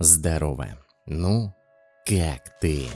Здорово. Ну, как ты?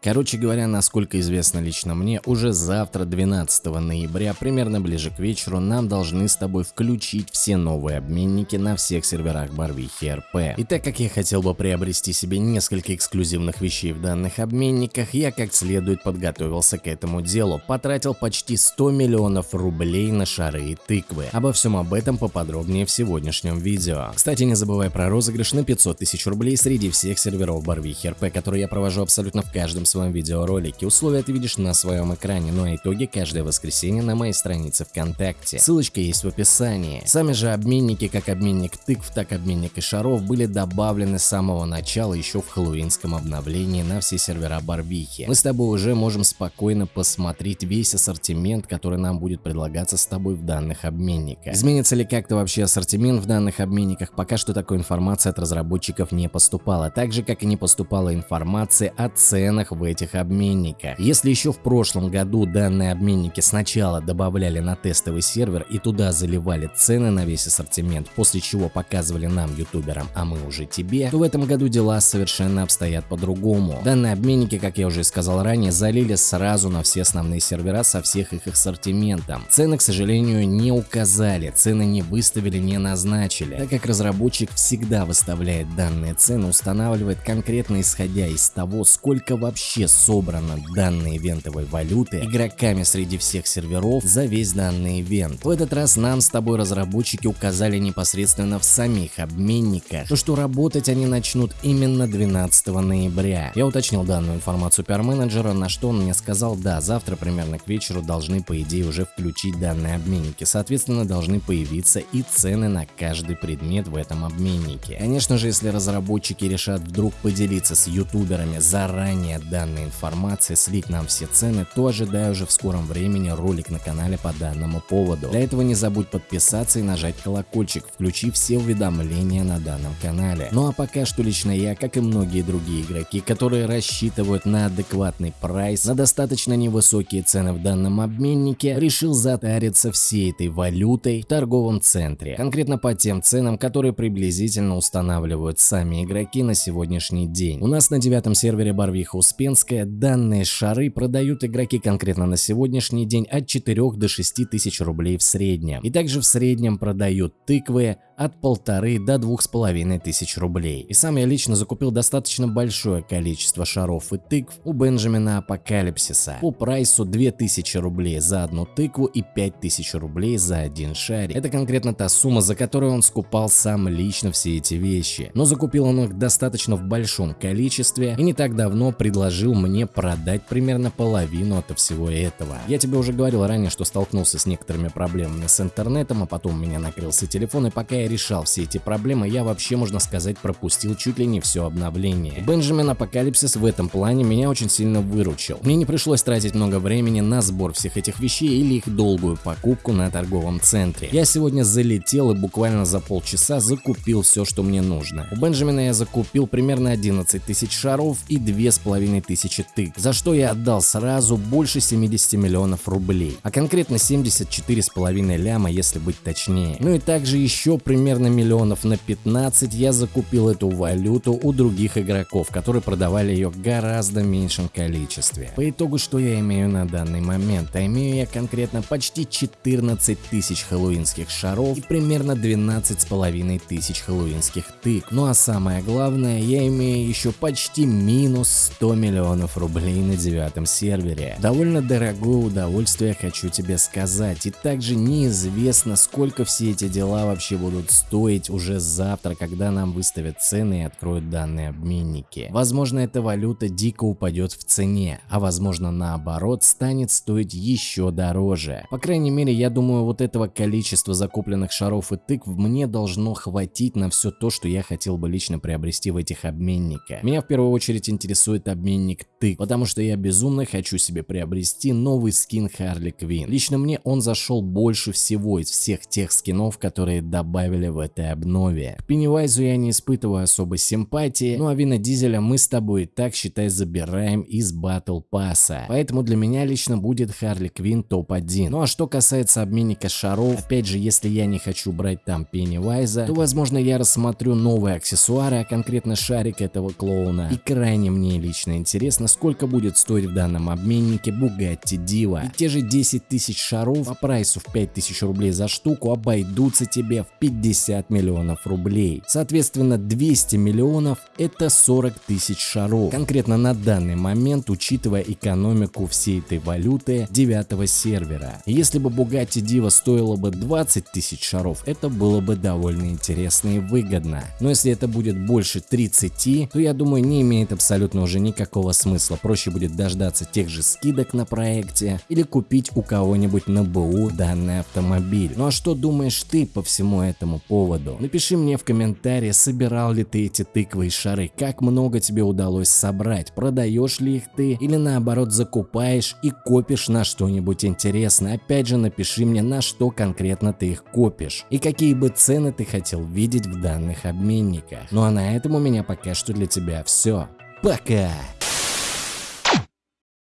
Короче говоря, насколько известно лично мне, уже завтра, 12 ноября, примерно ближе к вечеру, нам должны с тобой включить все новые обменники на всех серверах Барвихи РП. И так как я хотел бы приобрести себе несколько эксклюзивных вещей в данных обменниках, я как следует подготовился к этому делу, потратил почти 100 миллионов рублей на шары и тыквы. Обо всем об этом поподробнее в сегодняшнем видео. Кстати, не забывай про розыгрыш на 500 тысяч рублей среди всех серверов Барвихи РП, которые я провожу абсолютно в каждом своем видеоролике. Условия ты видишь на своем экране, а итоги каждое воскресенье на моей странице ВКонтакте. Ссылочка есть в описании. Сами же обменники, как обменник тыкв, так обменник и шаров, были добавлены с самого начала еще в хэллоуинском обновлении на все сервера Барбихи. Мы с тобой уже можем спокойно посмотреть весь ассортимент, который нам будет предлагаться с тобой в данных обменниках. Изменится ли как-то вообще ассортимент в данных обменниках, пока что такой информации от разработчиков не поступало, так же как и не поступала информация о ценах в этих обменниках. Если еще в прошлом году данные обменники сначала добавляли на тестовый сервер и туда заливали цены на весь ассортимент, после чего показывали нам, ютуберам, а мы уже тебе, то в этом году дела совершенно обстоят по-другому. Данные обменники, как я уже сказал ранее, залили сразу на все основные сервера со всех их ассортиментом. Цены, к сожалению, не указали, цены не выставили, не назначили, так как разработчик всегда выставляет данные цены, устанавливает конкретно исходя из того, сколько вообще вообще собрано данной ивентовой валюты игроками среди всех серверов за весь данный ивент. В этот раз нам с тобой разработчики указали непосредственно в самих обменниках, то что работать они начнут именно 12 ноября. Я уточнил данную информацию пиар-менеджера, на что он мне сказал, да, завтра примерно к вечеру должны по идее уже включить данные обменники, соответственно должны появиться и цены на каждый предмет в этом обменнике. Конечно же, если разработчики решат вдруг поделиться с ютуберами заранее данными данной информации, слить нам все цены, то ожидаю уже в скором времени ролик на канале по данному поводу. Для этого не забудь подписаться и нажать колокольчик, включив все уведомления на данном канале. Ну а пока что лично я, как и многие другие игроки, которые рассчитывают на адекватный прайс, на достаточно невысокие цены в данном обменнике, решил затариться всей этой валютой в торговом центре. Конкретно по тем ценам, которые приблизительно устанавливают сами игроки на сегодняшний день. У нас на девятом сервере Барвиха Успенс Успенская данные шары продают игроки конкретно на сегодняшний день от 4 до 6 тысяч рублей в среднем. И также в среднем продают тыквы от полторы до двух с половиной тысяч рублей. И сам я лично закупил достаточно большое количество шаров и тыкв у Бенджамина Апокалипсиса по прайсу 2000 рублей за одну тыкву и 5000 рублей за один шарик. Это конкретно та сумма, за которую он скупал сам лично все эти вещи. Но закупил он их достаточно в большом количестве и не так давно предложил мне продать примерно половину от всего этого. Я тебе уже говорил ранее, что столкнулся с некоторыми проблемами с интернетом, а потом у меня накрылся телефон и пока я решал все эти проблемы, я вообще, можно сказать, пропустил чуть ли не все обновление. Бенджамин Апокалипсис в этом плане меня очень сильно выручил. Мне не пришлось тратить много времени на сбор всех этих вещей или их долгую покупку на торговом центре. Я сегодня залетел и буквально за полчаса закупил все, что мне нужно. У Бенджамина я закупил примерно 11 тысяч шаров и 2500 тык, за что я отдал сразу больше 70 миллионов рублей, а конкретно 74,5 ляма, если быть точнее. Ну и также еще примерно миллионов на 15 я закупил эту валюту у других игроков, которые продавали ее гораздо меньшем количестве. По итогу, что я имею на данный момент? А имею я конкретно почти 14 тысяч хэллоуинских шаров и примерно 12 с половиной тысяч хэллоуинских тык. Ну а самое главное, я имею еще почти минус 100 миллионов рублей на девятом сервере. Довольно дорогое удовольствие, хочу тебе сказать. И также неизвестно, сколько все эти дела вообще будут стоить уже завтра, когда нам выставят цены и откроют данные обменники. Возможно, эта валюта дико упадет в цене, а возможно наоборот станет стоить еще дороже. По крайней мере, я думаю, вот этого количества закупленных шаров и тыкв мне должно хватить на все то, что я хотел бы лично приобрести в этих обменниках. Меня в первую очередь интересует обменник тык, потому что я безумно хочу себе приобрести новый скин Харли Квин. Лично мне он зашел больше всего из всех тех скинов, которые добавили в этой обнове. К Пеннивайзу я не испытываю особой симпатии, ну а Вина Дизеля мы с тобой так считай забираем из Battle Pass. Поэтому для меня лично будет Харли Квин топ-1. Ну а что касается обменника шаров, опять же, если я не хочу брать там Пеннивайза, то возможно я рассмотрю новые аксессуары, а конкретно шарик этого клоуна. И крайне мне лично интересно, сколько будет стоить в данном обменнике Bugatti Diva. И те же 10 тысяч шаров по прайсу в 5000 рублей за штуку обойдутся тебе в 50 миллионов рублей. Соответственно 200 миллионов это 40 тысяч шаров. Конкретно на данный момент, учитывая экономику всей этой валюты 9 сервера. Если бы Bugatti Diva стоила бы 20 тысяч шаров, это было бы довольно интересно и выгодно. Но если это будет больше 30, то я думаю не имеет абсолютно уже никакого смысла. Проще будет дождаться тех же скидок на проекте или купить у кого-нибудь на БУ данный автомобиль. Ну а что думаешь ты по всему этому поводу? Напиши мне в комментарии, собирал ли ты эти тыквы и шары, как много тебе удалось собрать, продаешь ли их ты или наоборот закупаешь и копишь на что-нибудь интересное. Опять же напиши мне на что конкретно ты их копишь и какие бы цены ты хотел видеть в данных обменниках. Ну а на этом у меня пока что для тебя все. Пока!